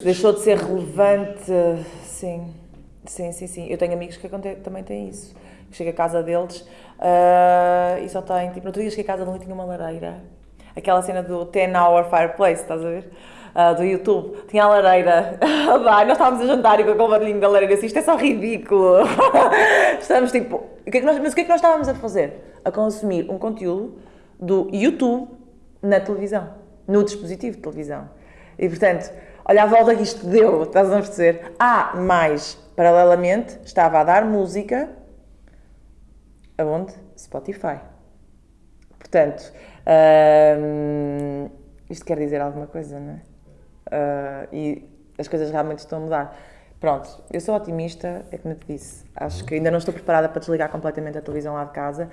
Deixou de ser relevante, sim. Sim, sim, sim. Eu tenho amigos que também têm isso. Chega à casa deles uh, e só tem, tipo, no outro dia cheguei à casa de um e tinha uma lareira. Aquela cena do 10 Hour Fireplace, estás a ver? Uh, do YouTube. Tinha a lareira a dar, nós estávamos a jantar e com aquele barulhinho da lareira, assim, isto é só ridículo. Estamos tipo, o que é que nós, mas o que é que nós estávamos a fazer? A consumir um conteúdo do YouTube na televisão, no dispositivo de televisão. E portanto, olha a volta que isto deu, estás a perceber? Ah, mais, paralelamente, estava a dar música aonde? Spotify. Portanto, uh, isto quer dizer alguma coisa, não é? Uh, e as coisas realmente estão a mudar. Pronto, eu sou otimista, é como eu te disse. Acho que ainda não estou preparada para desligar completamente a televisão lá de casa,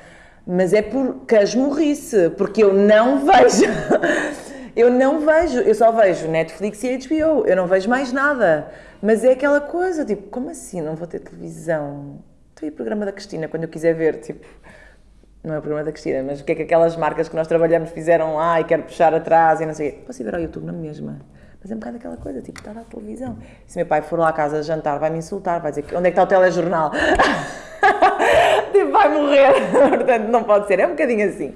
mas é por casmurrice, porque eu não vejo. eu não vejo, eu só vejo Netflix e HBO, eu não vejo mais nada. Mas é aquela coisa, tipo, como assim não vou ter televisão? Estou aí o programa da Cristina, quando eu quiser ver, tipo, não é o programa da Cristina, mas o que é que aquelas marcas que nós trabalhamos fizeram lá e quero puxar atrás e não sei o. Posso ir ver ao YouTube na mesma? Mas é um bocado aquela coisa, tipo, está na televisão. E se meu pai for lá à casa jantar, vai me insultar, vai dizer onde é que está o telejornal? tipo, vai morrer. Portanto, não pode ser. É um bocadinho assim.